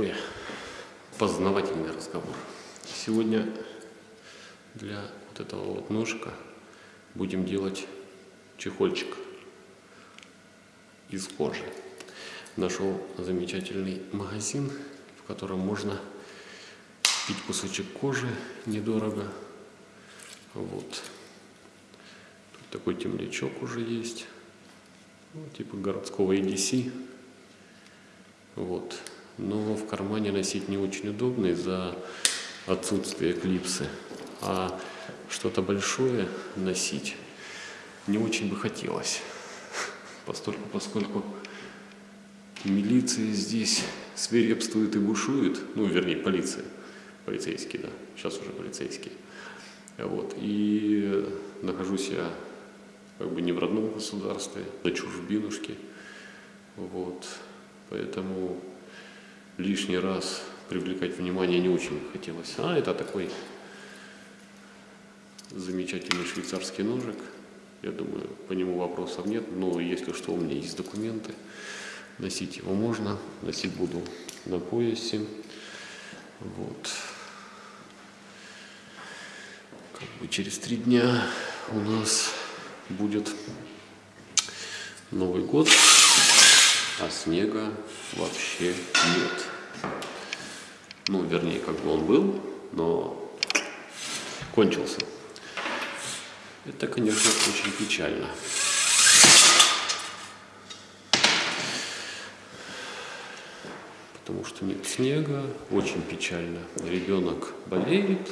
Такой познавательный разговор. Сегодня для вот этого вот ножика будем делать чехольчик из кожи. Нашел замечательный магазин, в котором можно купить кусочек кожи недорого. Вот. Тут такой темлячок уже есть. Ну, типа городского EDC. Вот. Но в кармане носить не очень удобно из-за отсутствия клипсы. А что-то большое носить не очень бы хотелось. Постольку, поскольку милиция здесь свирепствует и бушует, ну, вернее, полиция, полицейские, да, сейчас уже полицейские. Вот, и нахожусь я как бы не в родном государстве, на чужбинушке, вот, поэтому лишний раз привлекать внимание не очень хотелось. А это такой замечательный швейцарский ножик. Я думаю, по нему вопросов нет, но если что, у меня есть документы. Носить его можно, носить буду на поясе. Вот. Как бы через три дня у нас будет Новый год, а снега вообще нет. Ну, вернее, как бы он был, но кончился. Это, конечно, очень печально. Потому что нет снега, очень печально. Ребенок болеет,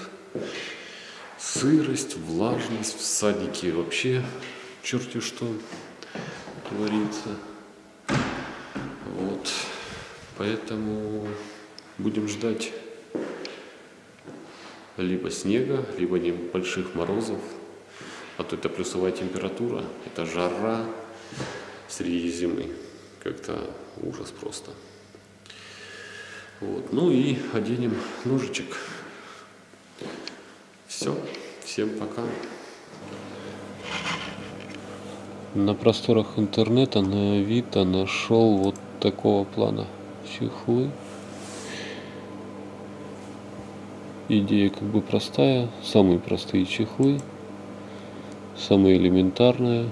сырость, влажность в садике вообще черти что творится. Вот. Поэтому будем ждать либо снега, либо небольших морозов. А то это плюсовая температура, это жара среди зимы. Как-то ужас просто. Вот. Ну и оденем ножичек. Все. Всем пока. На просторах интернета на Авито нашел вот такого плана чехлы. Идея как бы простая, самые простые чехлы самое элементарное.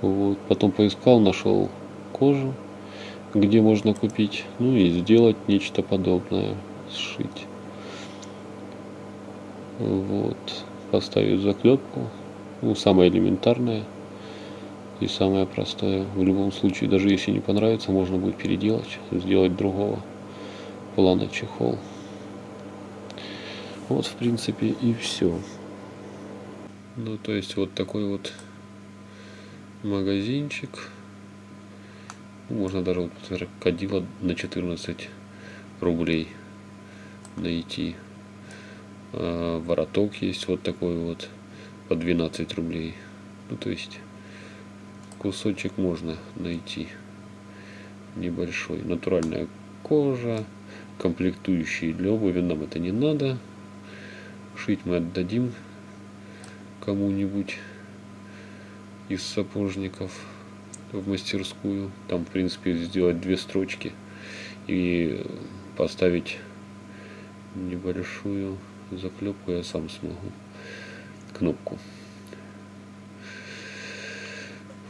Вот. Потом поискал, нашел кожу, где можно купить, ну и сделать нечто подобное, сшить. Вот. Поставить заклепку, ну самое элементарное и самое простое. В любом случае, даже если не понравится, можно будет переделать, сделать другого плана чехол. Вот, в принципе, и все. Ну, то есть вот такой вот магазинчик. Можно даже вот крокодила на 14 рублей найти. А, вороток есть вот такой вот по 12 рублей. Ну, то есть кусочек можно найти небольшой. Натуральная кожа, комплектующие для обуви нам это не надо. Шить мы отдадим кому-нибудь из сапожников в мастерскую. Там, в принципе, сделать две строчки и поставить небольшую заклепку я сам смогу. Кнопку.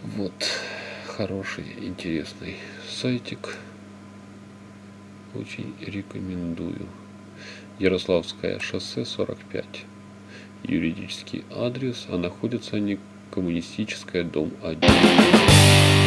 Вот. Хороший, интересный сайтик. Очень рекомендую. Ярославское шоссе 45 юридический адрес, а находятся они коммунистическая, дом 1.